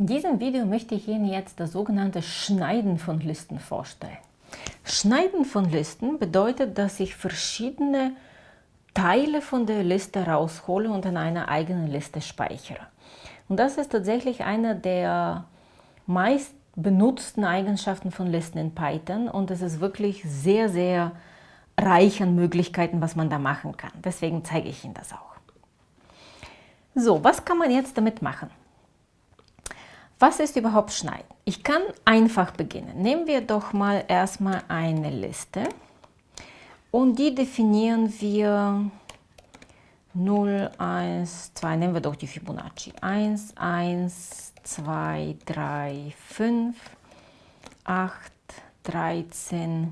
In diesem Video möchte ich Ihnen jetzt das sogenannte Schneiden von Listen vorstellen. Schneiden von Listen bedeutet, dass ich verschiedene Teile von der Liste raushole und in einer eigenen Liste speichere. Und das ist tatsächlich eine der meist benutzten Eigenschaften von Listen in Python und es ist wirklich sehr, sehr reich an Möglichkeiten, was man da machen kann. Deswegen zeige ich Ihnen das auch. So, was kann man jetzt damit machen? Was ist überhaupt Schneiden? Ich kann einfach beginnen. Nehmen wir doch mal erstmal eine Liste und die definieren wir 0, 1, 2, nehmen wir doch die Fibonacci. 1, 1, 2, 3, 5, 8, 13,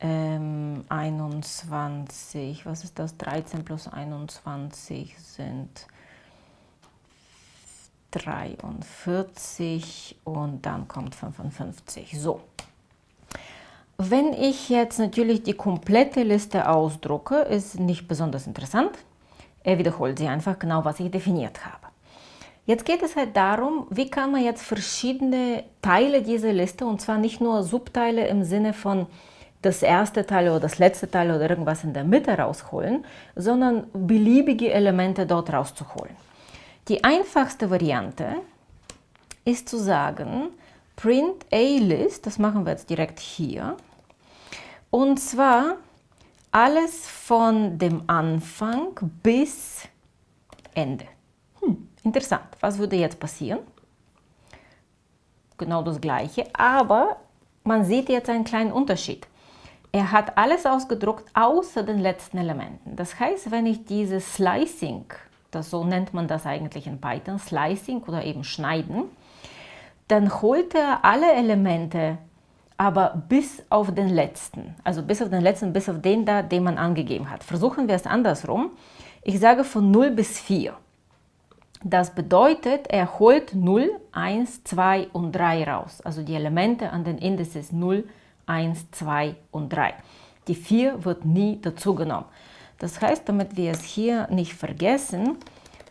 ähm, 21, was ist das? 13 plus 21 sind 43 und dann kommt 55. So. Wenn ich jetzt natürlich die komplette Liste ausdrucke, ist nicht besonders interessant. Er wiederholt sie einfach genau, was ich definiert habe. Jetzt geht es halt darum, wie kann man jetzt verschiedene Teile dieser Liste, und zwar nicht nur Subteile im Sinne von das erste Teil oder das letzte Teil oder irgendwas in der Mitte rausholen, sondern beliebige Elemente dort rauszuholen. Die einfachste Variante ist zu sagen, print a-list, das machen wir jetzt direkt hier, und zwar alles von dem Anfang bis Ende. Hm, interessant, was würde jetzt passieren? Genau das gleiche, aber man sieht jetzt einen kleinen Unterschied. Er hat alles ausgedruckt außer den letzten Elementen. Das heißt, wenn ich dieses Slicing das, so nennt man das eigentlich in Python, Slicing oder eben Schneiden, dann holt er alle Elemente, aber bis auf den letzten, also bis auf den letzten, bis auf den da, den man angegeben hat. Versuchen wir es andersrum. Ich sage von 0 bis 4. Das bedeutet, er holt 0, 1, 2 und 3 raus, also die Elemente an den Indices 0, 1, 2 und 3. Die 4 wird nie dazugenommen. Das heißt, damit wir es hier nicht vergessen,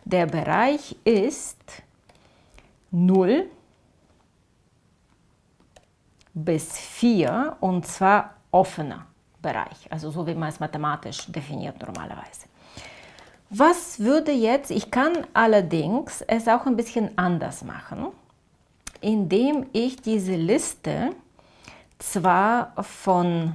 der Bereich ist 0 bis 4 und zwar offener Bereich, also so wie man es mathematisch definiert normalerweise. Was würde jetzt, ich kann allerdings es auch ein bisschen anders machen, indem ich diese Liste zwar von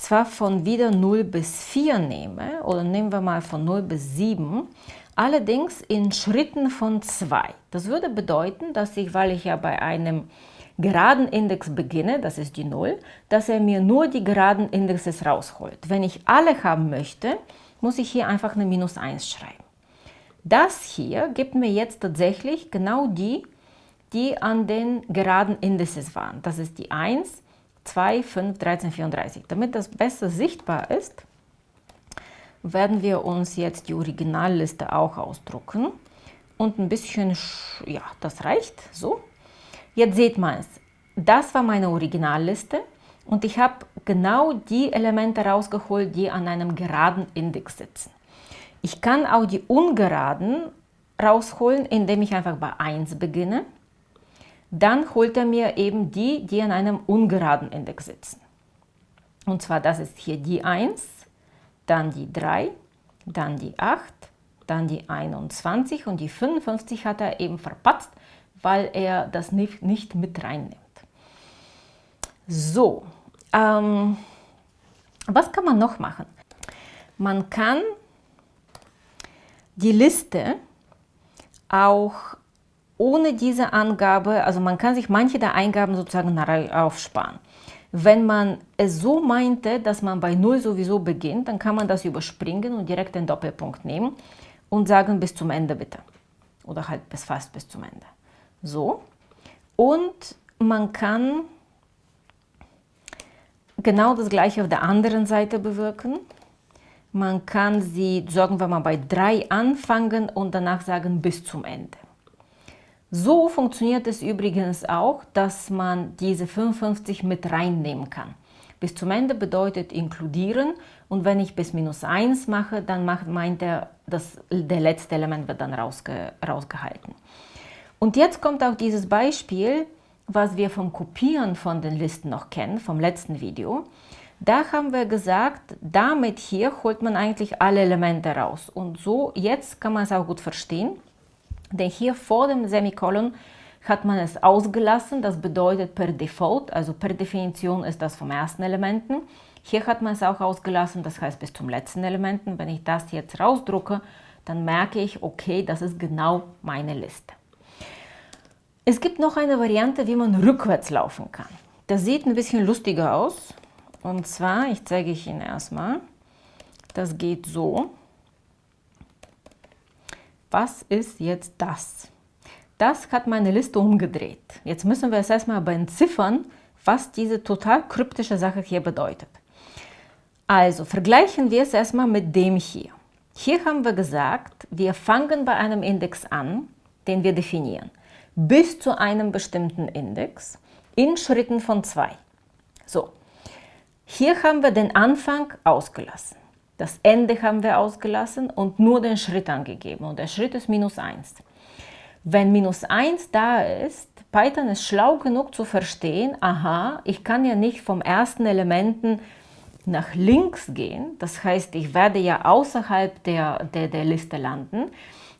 zwar von wieder 0 bis 4 nehme, oder nehmen wir mal von 0 bis 7, allerdings in Schritten von 2. Das würde bedeuten, dass ich, weil ich ja bei einem geraden Index beginne, das ist die 0, dass er mir nur die geraden Indexes rausholt. Wenn ich alle haben möchte, muss ich hier einfach eine Minus 1 schreiben. Das hier gibt mir jetzt tatsächlich genau die, die an den geraden Indexes waren. Das ist die 1, 2, 5, 13, 34. Damit das besser sichtbar ist, werden wir uns jetzt die Originalliste auch ausdrucken und ein bisschen, ja, das reicht, so. Jetzt seht man es, das war meine Originalliste und ich habe genau die Elemente rausgeholt, die an einem geraden Index sitzen. Ich kann auch die ungeraden rausholen, indem ich einfach bei 1 beginne dann holt er mir eben die, die an einem ungeraden Index sitzen. Und zwar das ist hier die 1, dann die 3, dann die 8, dann die 21 und die 55 hat er eben verpatzt, weil er das nicht, nicht mit reinnimmt. So, ähm, was kann man noch machen? Man kann die Liste auch ohne diese Angabe, also man kann sich manche der Eingaben sozusagen aufsparen. Wenn man es so meinte, dass man bei 0 sowieso beginnt, dann kann man das überspringen und direkt den Doppelpunkt nehmen und sagen bis zum Ende bitte. Oder halt bis fast bis zum Ende. So. Und man kann genau das gleiche auf der anderen Seite bewirken. Man kann sie, sagen wir mal, bei 3 anfangen und danach sagen bis zum Ende. So funktioniert es übrigens auch, dass man diese 55 mit reinnehmen kann. Bis zum Ende bedeutet inkludieren und wenn ich bis minus 1 mache, dann macht, meint er, dass der letzte Element wird dann rausge, rausgehalten. Und jetzt kommt auch dieses Beispiel, was wir vom Kopieren von den Listen noch kennen, vom letzten Video. Da haben wir gesagt, damit hier holt man eigentlich alle Elemente raus. Und so, jetzt kann man es auch gut verstehen, denn hier vor dem Semikolon hat man es ausgelassen, das bedeutet per Default, also per Definition ist das vom ersten Elementen. Hier hat man es auch ausgelassen, das heißt bis zum letzten Elementen. Wenn ich das jetzt rausdrucke, dann merke ich, okay, das ist genau meine Liste. Es gibt noch eine Variante, wie man rückwärts laufen kann. Das sieht ein bisschen lustiger aus. Und zwar, ich zeige ich Ihnen erstmal, das geht so. Was ist jetzt das? Das hat meine Liste umgedreht. Jetzt müssen wir es erstmal aber entziffern, was diese total kryptische Sache hier bedeutet. Also vergleichen wir es erstmal mit dem hier. Hier haben wir gesagt, wir fangen bei einem Index an, den wir definieren, bis zu einem bestimmten Index in Schritten von zwei. So, hier haben wir den Anfang ausgelassen. Das Ende haben wir ausgelassen und nur den Schritt angegeben. Und der Schritt ist minus 1. Wenn minus 1 da ist, Python ist schlau genug zu verstehen, aha, ich kann ja nicht vom ersten Elementen nach links gehen, das heißt, ich werde ja außerhalb der, der, der Liste landen.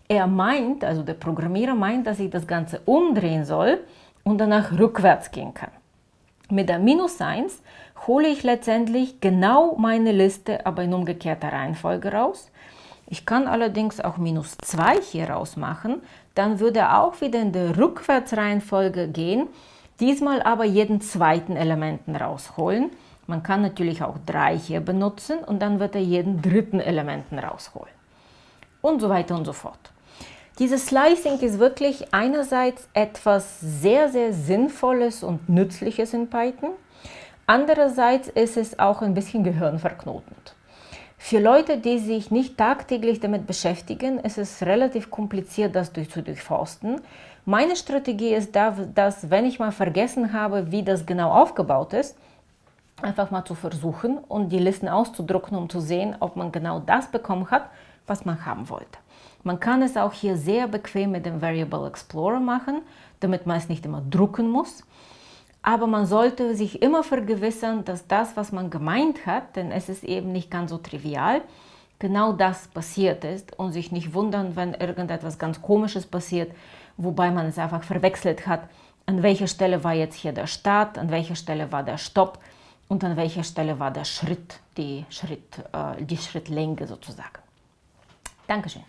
Er meint, also der Programmierer meint, dass ich das Ganze umdrehen soll und danach rückwärts gehen kann. Mit der minus 1 hole ich letztendlich genau meine Liste, aber in umgekehrter Reihenfolge raus. Ich kann allerdings auch minus 2 hier rausmachen, dann würde auch wieder in der Rückwärtsreihenfolge gehen, diesmal aber jeden zweiten Elementen rausholen. Man kann natürlich auch 3 hier benutzen und dann wird er jeden dritten Elementen rausholen. Und so weiter und so fort. Dieses Slicing ist wirklich einerseits etwas sehr, sehr Sinnvolles und Nützliches in Python. Andererseits ist es auch ein bisschen gehirnverknotend. Für Leute, die sich nicht tagtäglich damit beschäftigen, ist es relativ kompliziert, das durch, zu durchforsten. Meine Strategie ist da, dass wenn ich mal vergessen habe, wie das genau aufgebaut ist, einfach mal zu versuchen und die Listen auszudrucken, um zu sehen, ob man genau das bekommen hat, was man haben wollte. Man kann es auch hier sehr bequem mit dem Variable Explorer machen, damit man es nicht immer drucken muss. Aber man sollte sich immer vergewissern, dass das, was man gemeint hat, denn es ist eben nicht ganz so trivial, genau das passiert ist und sich nicht wundern, wenn irgendetwas ganz Komisches passiert, wobei man es einfach verwechselt hat, an welcher Stelle war jetzt hier der Start, an welcher Stelle war der Stopp und an welcher Stelle war der Schritt, die, Schritt, äh, die Schrittlänge sozusagen. Dankeschön.